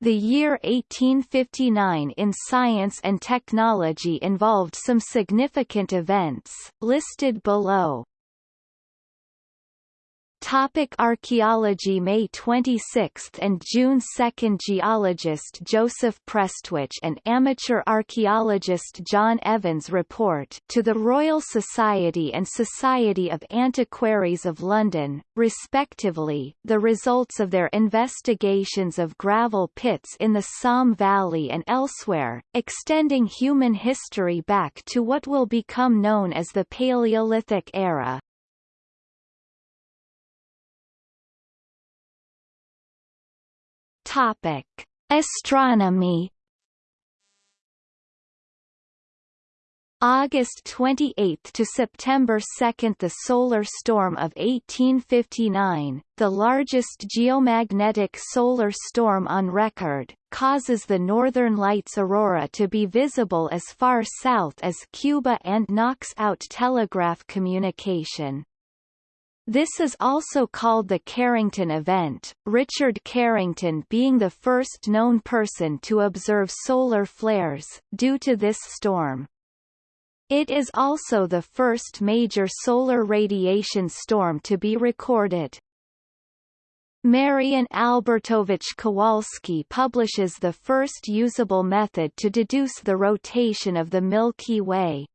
The year 1859 in science and technology involved some significant events, listed below. Topic Archaeology May 26 and June 2 Geologist Joseph Prestwich and amateur archaeologist John Evans report to the Royal Society and Society of Antiquaries of London, respectively, the results of their investigations of gravel pits in the Somme Valley and elsewhere, extending human history back to what will become known as the Paleolithic era. Topic: Astronomy. August 28 to September 2 The solar storm of 1859, the largest geomagnetic solar storm on record, causes the Northern Lights aurora to be visible as far south as Cuba and knocks out telegraph communication. This is also called the Carrington event, Richard Carrington being the first known person to observe solar flares, due to this storm. It is also the first major solar radiation storm to be recorded. Marian Albertovich Kowalski publishes the first usable method to deduce the rotation of the Milky Way.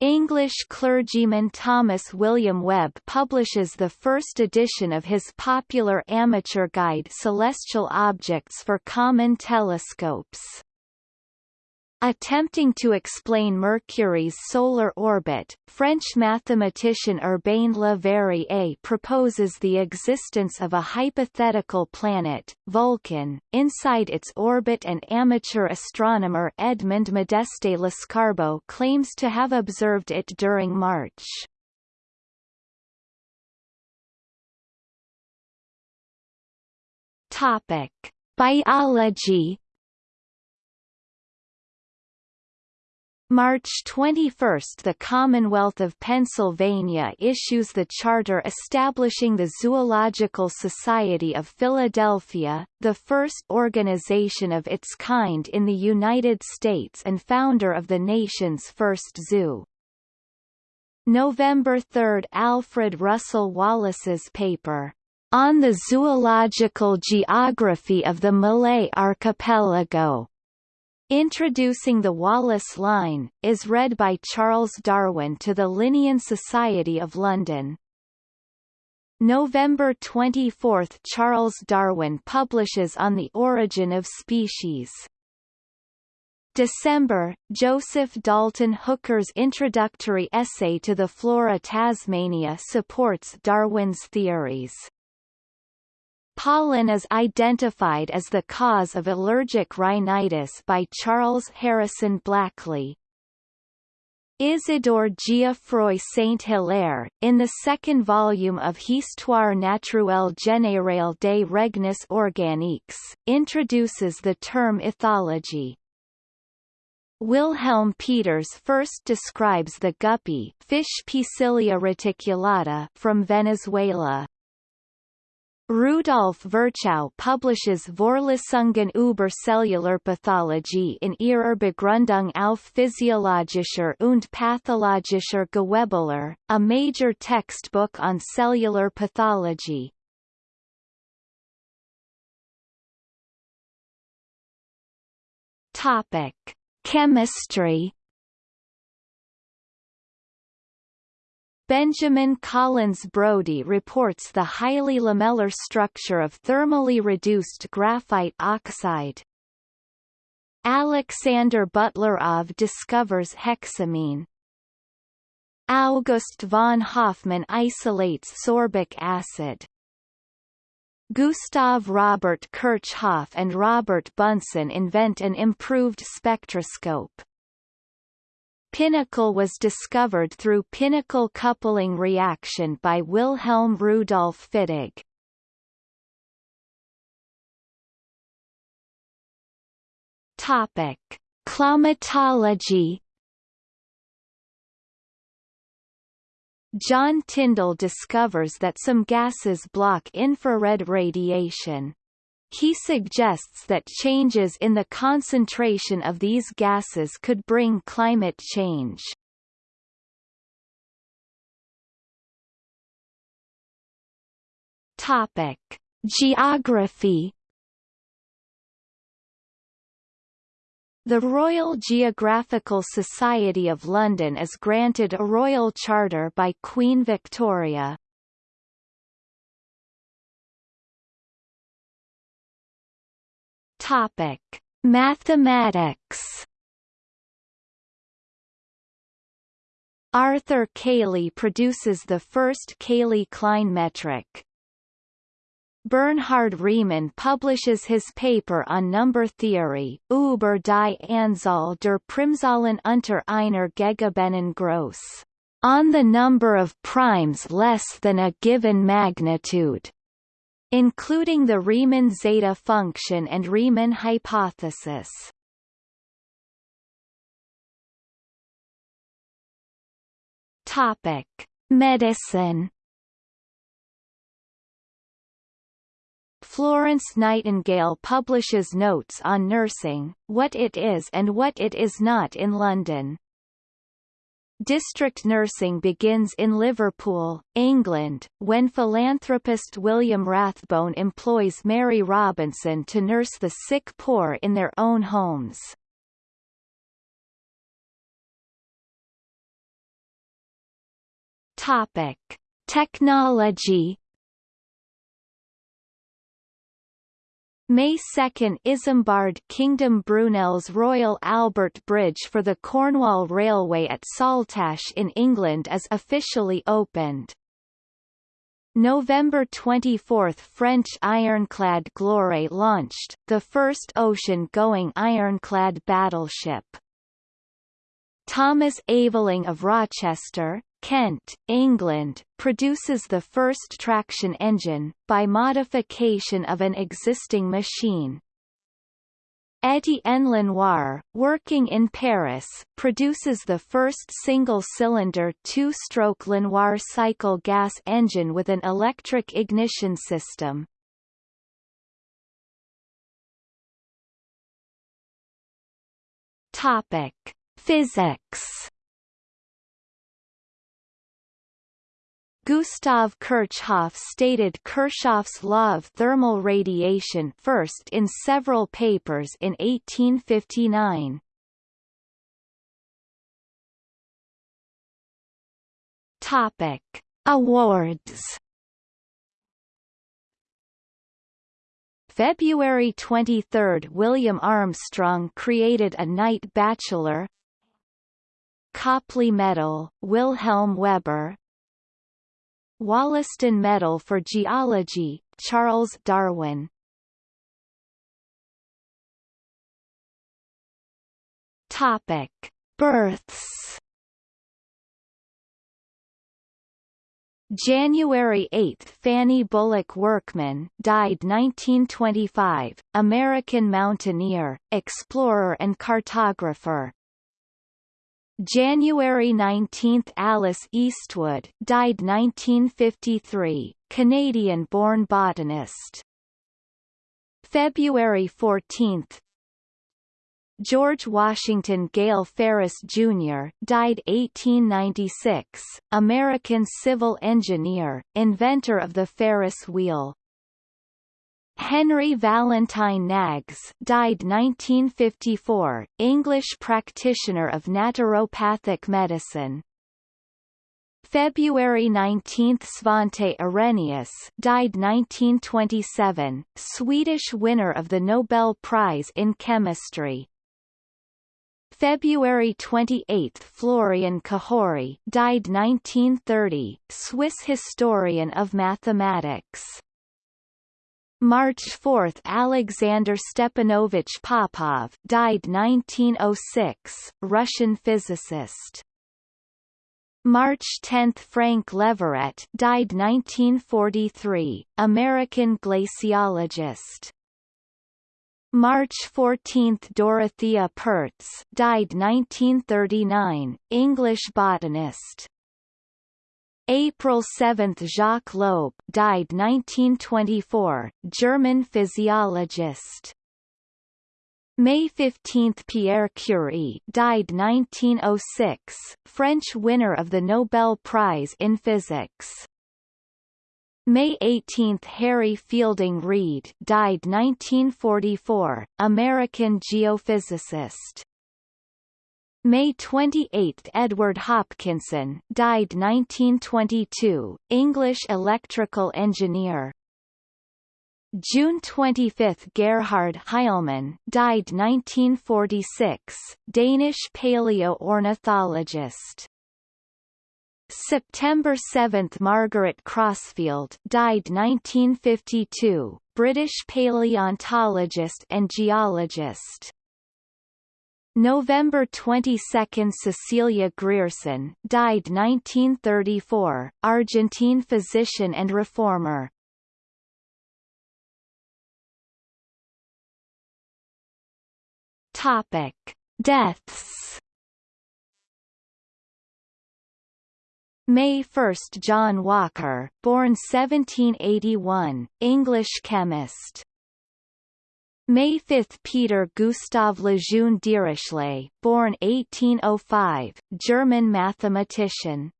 English clergyman Thomas William Webb publishes the first edition of his popular amateur guide Celestial Objects for Common Telescopes. Attempting to explain Mercury's solar orbit, French mathematician Urbain Le Verrier proposes the existence of a hypothetical planet, Vulcan, inside its orbit and amateur astronomer Edmond Modeste Lescarbault claims to have observed it during March. Topic. Biology March 21 – The Commonwealth of Pennsylvania issues the charter establishing the Zoological Society of Philadelphia, the first organization of its kind in the United States and founder of the nation's first zoo. November 3 – Alfred Russel Wallace's paper, "...on the zoological geography of the Malay Archipelago", Introducing the Wallace Line, is read by Charles Darwin to the Linnean Society of London. November 24 – Charles Darwin publishes On the Origin of Species. December – Joseph Dalton Hooker's introductory essay to the Flora Tasmania supports Darwin's theories. Pollen is identified as the cause of allergic rhinitis by Charles Harrison Blackley. Isidore Geoffroy Saint-Hilaire, in the second volume of Histoire naturelle générale des règnes organiques, introduces the term ethology. Wilhelm Peters first describes the guppy fish reticulata from Venezuela. Rudolf Virchow publishes Vorlesungen über Cellularpathologie in ihrer Begründung auf physiologischer und pathologischer Gewebelehre, a major textbook on cellular pathology. Topic: Chemistry Benjamin Collins Brodie reports the highly lamellar structure of thermally reduced graphite oxide. Alexander Butlerov discovers hexamine. August von Hofmann isolates sorbic acid. Gustav Robert Kirchhoff and Robert Bunsen invent an improved spectroscope. Pinacol was discovered through pinacol coupling reaction by Wilhelm Rudolf Fittig. Topic: Climatology. John Tyndall discovers that some gases block infrared radiation. He suggests that changes in the concentration of these gases could bring climate change. Topic: Geography The Royal Geographical Society of London is granted a royal charter by Queen Victoria. Topic: Mathematics. Arthur Cayley produces the first Cayley-Klein metric. Bernhard Riemann publishes his paper on number theory, über die Anzahl der Primzahlen unter einer gegebenen Größe, on the number of primes less than a given magnitude, including the Riemann zeta function and Riemann hypothesis. Topic: Medicine Florence Nightingale publishes notes on nursing, what it is and what it is not in London. District nursing begins in Liverpool, England, when philanthropist William Rathbone employs Mary Robinson to nurse the sick poor in their own homes. Topic: Technology May 2 Isambard Kingdom Brunel's Royal Albert Bridge for the Cornwall Railway at Saltash in England is officially opened. November 24 French ironclad Gloire launched, the first ocean-going ironclad battleship. Thomas Aveling of Rochester, Kent, England, produces the first traction engine, by modification of an existing machine. Étienne Lenoir, working in Paris, produces the first single-cylinder two-stroke Lenoir cycle gas engine with an electric ignition system. Topic: Physics Gustav Kirchhoff stated Kirchhoff's law of thermal radiation first in several papers in 1859. Topic: Awards. February 23 – William Armstrong created a Knight Bachelor Copley Medal, Wilhelm Weber Wollaston Medal for Geology, Charles Darwin. Topic: Births. January 8 Fanny Bullock Workman died 1925, American mountaineer, explorer and cartographer. January 19 Alice Eastwood died 1953, Canadian-born botanist. February 14 George Washington Gale Ferris, Jr. died 1896, American civil engineer, inventor of the Ferris wheel. Henry Valentine Knaggs died 1954, English practitioner of naturopathic medicine. February 19 Svante Arrhenius died 1927, Swedish winner of the Nobel Prize in Chemistry. February 28 Florian Cajori died 1930, Swiss historian of mathematics. March 4 Alexander Stepanovich Popov died 1906, Russian physicist. March 10 Frank Leverett died 1943, American glaciologist. March 14 Dorothea Pertz died 1939, English botanist. April 7 Jacques Loeb died 1924, German physiologist. May 15 Pierre Curie died 1906, French winner of the Nobel Prize in Physics. May 18 Harry Fielding Reid died 1944, American geophysicist. May 28 Edward Hopkinson died 1922, English electrical engineer. June 25 Gerhard Heilmann died 1946, Danish paleoornithologist. September 7 Margaret Crosfield died 1952, British paleontologist and geologist. November 22 Cecilia Grierson died 1934, Argentine physician and reformer. Topic: Deaths. May 1 John Walker, born 1781, English chemist. May 5 Peter Gustav Lejeune Dirichlet, born 1805, German mathematician.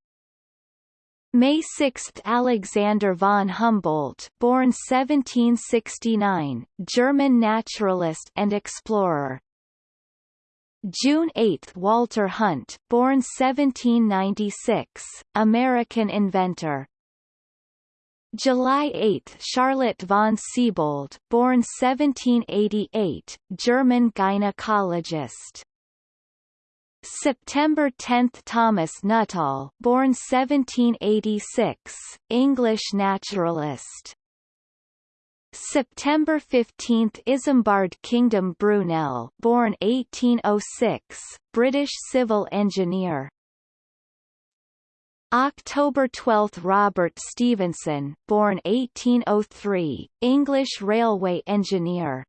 May 6 Alexander von Humboldt, born 1769, German naturalist and explorer. June 8 Walter Hunt, born 1796, American inventor. July 8 Charlotte von Siebold, born 1788, German gynecologist. September 10 Thomas Nuttall, born 1786, English naturalist. September 15 Isambard Kingdom Brunel, born 1806, British civil engineer. October 12 Robert Stephenson, born 1803, English railway engineer.